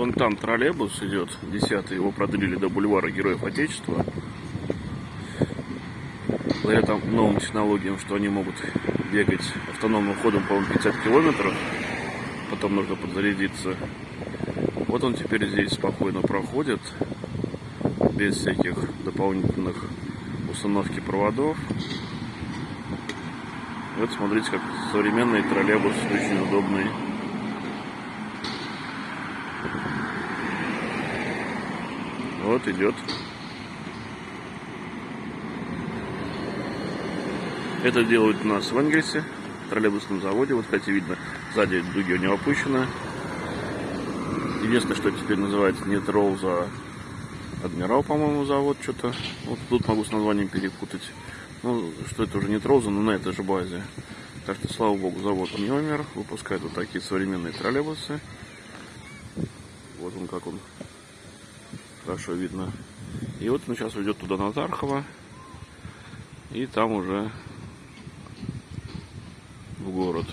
Вон там троллейбус идет, 10 его продлили до бульвара Героев Отечества. Благодаря там новым технологиям, что они могут бегать автономным ходом, по-моему, 50 километров. Потом нужно подзарядиться. Вот он теперь здесь спокойно проходит, без всяких дополнительных установки проводов. Вот смотрите, как современный троллейбус, очень удобный. Вот идет. Это делают у нас в Энгельсе, в троллейбусном заводе. Вот, кстати, видно, сзади дуги у него опущены. Единственное, что теперь называется не Роуз, а Адмирал, по-моему, завод что-то. Вот тут могу с названием перепутать. Ну, что это уже не Троуза, но на этой же базе. Так что, слава богу, завод не умер. Выпускает вот такие современные троллейбусы. Вот он как он. Хорошо видно. И вот он сейчас уйдет туда на Тархово. И там уже в город.